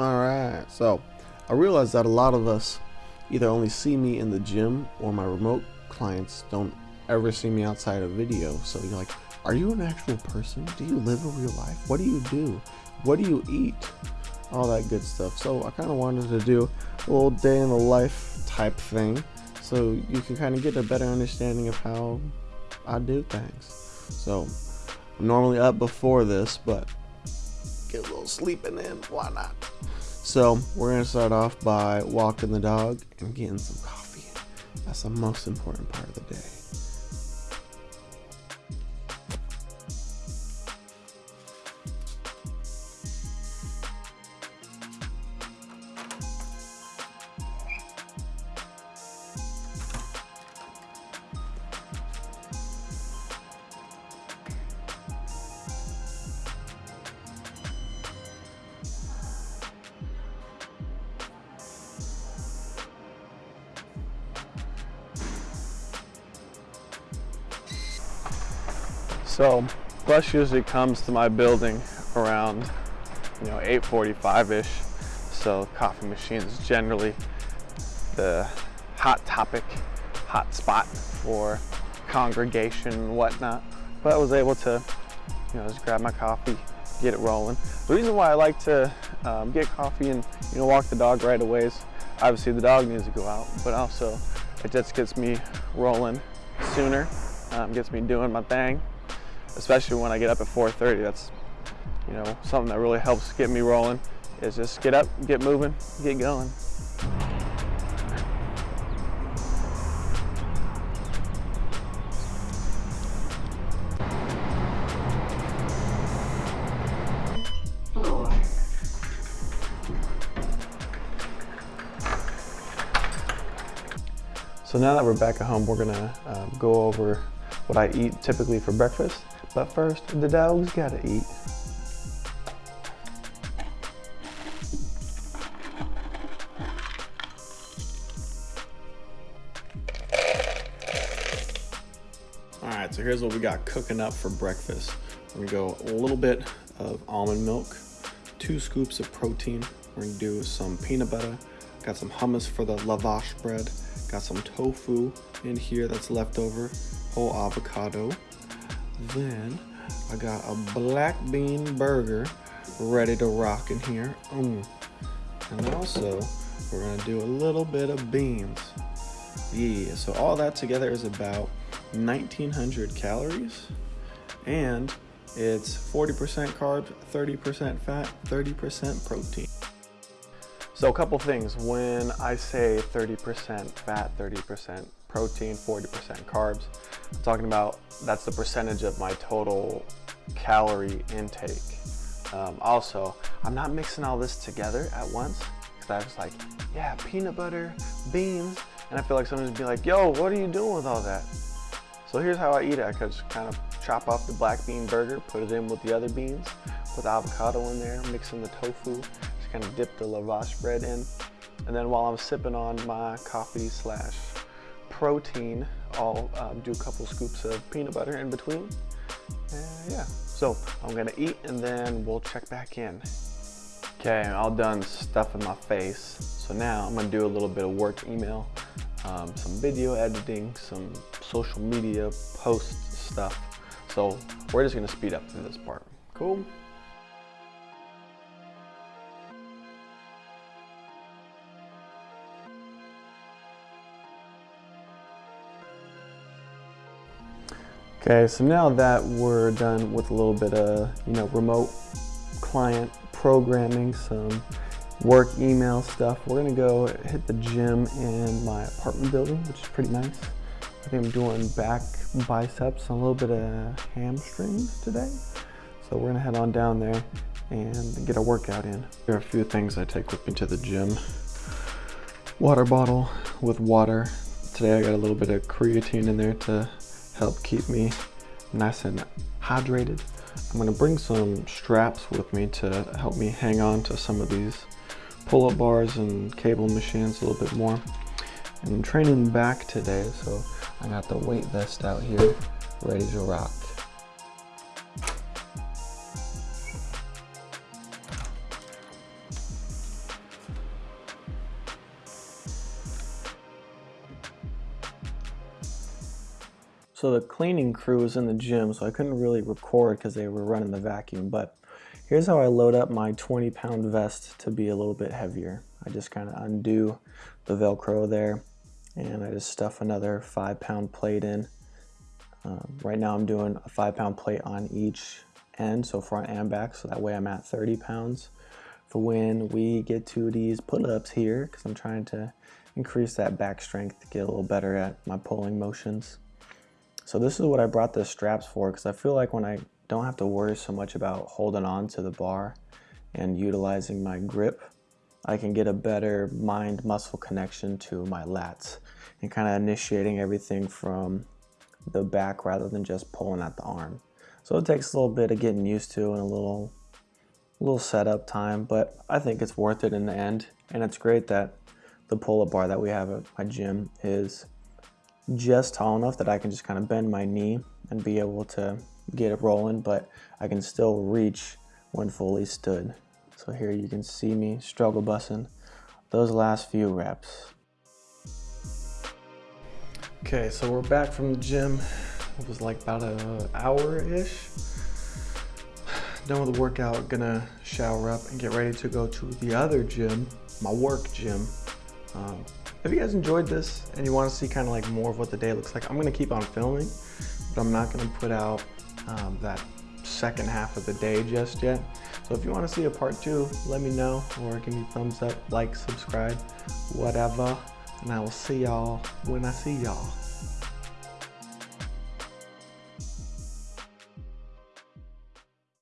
All right, so I realized that a lot of us either only see me in the gym or my remote clients don't ever see me outside of video. So you're like, are you an actual person? Do you live a real life? What do you do? What do you eat? All that good stuff. So I kind of wanted to do a little day in the life type thing so you can kind of get a better understanding of how I do things. So I'm normally up before this, but get a little sleeping in, why not? So we're gonna start off by walking the dog and getting some coffee. That's the most important part of the day. So bus usually comes to my building around, you know, 8:45ish. So coffee machine is generally the hot topic, hot spot for congregation and whatnot. But I was able to, you know, just grab my coffee, get it rolling. The reason why I like to um, get coffee and you know walk the dog right away is obviously the dog needs to go out, but also it just gets me rolling sooner, um, gets me doing my thing especially when I get up at 4.30. That's, you know, something that really helps get me rolling is just get up, get moving, get going. So now that we're back at home, we're gonna um, go over what I eat typically for breakfast but first, the dog's gotta eat. All right, so here's what we got cooking up for breakfast. We're gonna go a little bit of almond milk, two scoops of protein. We're gonna do some peanut butter, got some hummus for the lavash bread, got some tofu in here that's left over, whole avocado, then I got a black bean burger ready to rock in here. Mm. And also, we're gonna do a little bit of beans. Yeah, so all that together is about 1900 calories. And it's 40% carbs, 30% fat, 30% protein. So a couple things, when I say 30% fat, 30% protein, 40% carbs, I'm talking about that's the percentage of my total calorie intake. Um, also, I'm not mixing all this together at once because I was like, yeah, peanut butter, beans, and I feel like someone's be like, yo, what are you doing with all that? So here's how I eat it. I just kind of chop off the black bean burger, put it in with the other beans, put the avocado in there, mix in the tofu, kind of dip the lavash bread in. And then while I'm sipping on my coffee slash protein, I'll um, do a couple scoops of peanut butter in between. And yeah, so I'm gonna eat and then we'll check back in. Okay, all done stuffing my face. So now I'm gonna do a little bit of work email, um, some video editing, some social media post stuff. So we're just gonna speed up through this part. Cool? Okay, so now that we're done with a little bit of, you know, remote client programming, some work email stuff, we're gonna go hit the gym in my apartment building, which is pretty nice. I think I'm doing back biceps and a little bit of hamstrings today. So we're gonna head on down there and get a workout in. There are a few things I take with me to the gym. Water bottle with water. Today I got a little bit of creatine in there to help keep me nice and hydrated. I'm gonna bring some straps with me to help me hang on to some of these pull-up bars and cable machines a little bit more. And I'm training back today, so I got the weight vest out here, ready to rock. So the cleaning crew was in the gym, so I couldn't really record because they were running the vacuum, but here's how I load up my 20 pound vest to be a little bit heavier. I just kind of undo the Velcro there and I just stuff another five pound plate in. Um, right now I'm doing a five pound plate on each end, so front and back, so that way I'm at 30 pounds for when we get to these pull-ups here, because I'm trying to increase that back strength to get a little better at my pulling motions. So this is what I brought the straps for because I feel like when I don't have to worry so much about holding on to the bar and utilizing my grip, I can get a better mind muscle connection to my lats and kind of initiating everything from the back rather than just pulling at the arm. So it takes a little bit of getting used to and a little little setup time, but I think it's worth it in the end. And it's great that the pull-up bar that we have at my gym is just tall enough that I can just kind of bend my knee and be able to get it rolling, but I can still reach when fully stood. So here you can see me struggle bussing those last few reps. Okay, so we're back from the gym. It was like about an hour-ish. Done with the workout, gonna shower up and get ready to go to the other gym, my work gym. Um, if you guys enjoyed this and you want to see kind of like more of what the day looks like, I'm going to keep on filming, but I'm not going to put out um, that second half of the day just yet. So if you want to see a part two, let me know or give me thumbs up, like, subscribe, whatever. And I will see y'all when I see y'all.